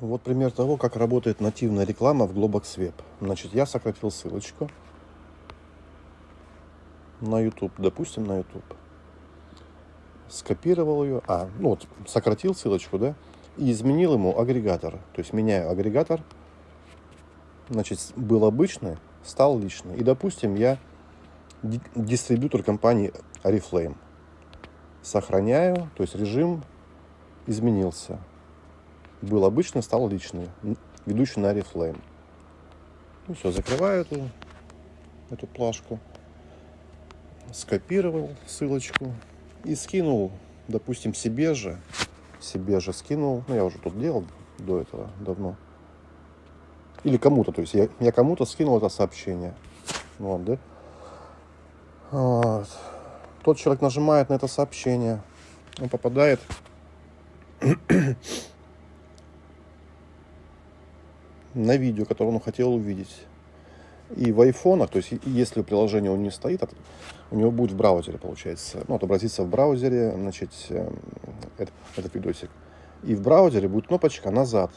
Вот пример того, как работает нативная реклама в Globox Web. Значит, я сократил ссылочку на YouTube, допустим, на YouTube. Скопировал ее, а, ну вот, сократил ссылочку, да, и изменил ему агрегатор. То есть меняю агрегатор, значит, был обычный, стал личный. И, допустим, я дистрибьютор компании Oriflame. Сохраняю, то есть режим изменился был обычный, стал личный, ведущий на Oriflame. Ну все, закрываю эту, эту плашку, скопировал ссылочку и скинул, допустим, себе же, себе же скинул, ну я уже тут делал до этого давно, или кому-то, то есть я, я кому-то скинул это сообщение, вот, да, вот. Тот человек нажимает на это сообщение, он попадает на видео, которое он хотел увидеть. И в айфонах, то есть если приложение он не стоит, у него будет в браузере, получается, ну, отобразится в браузере, значит, этот, этот видосик. И в браузере будет кнопочка «Назад».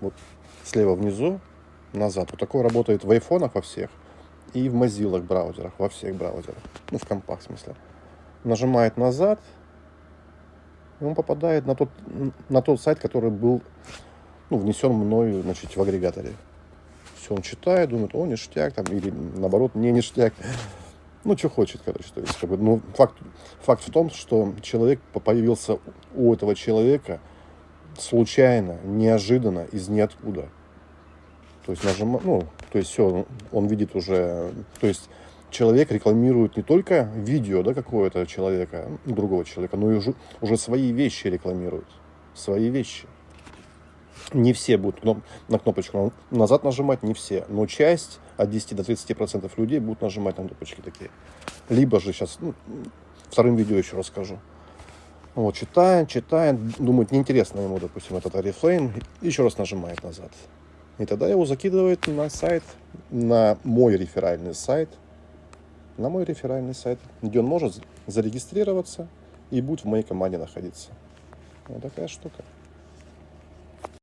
Вот слева внизу «Назад». Вот такое работает в айфонах во всех и в Mozilla браузерах, во всех браузерах. Ну, в компах, в смысле. Нажимает «Назад», и он попадает на тот, на тот сайт, который был ну, внесен мною, значит, в агрегаторе. Все, он читает, думает, о, ништяк, там, или наоборот, не ништяк. Ну, что хочет, короче. То есть, как бы, ну, факт, факт в том, что человек появился у этого человека случайно, неожиданно, из ниоткуда. То есть, нажим, ну, то есть, все, он видит уже, то есть, человек рекламирует не только видео, да, какого-то человека, другого человека, но и уже, уже свои вещи рекламирует. Свои вещи не все будут на кнопочку назад нажимать, не все, но часть от 10 до 30 процентов людей будут нажимать на кнопочки такие. Либо же сейчас, ну, вторым видео еще расскажу. Вот, читает, читает, думает, неинтересно ему, допустим, этот Oriflame, еще раз нажимает назад. И тогда его закидывает на сайт, на мой реферальный сайт, на мой реферальный сайт, где он может зарегистрироваться и будет в моей команде находиться. Вот такая штука.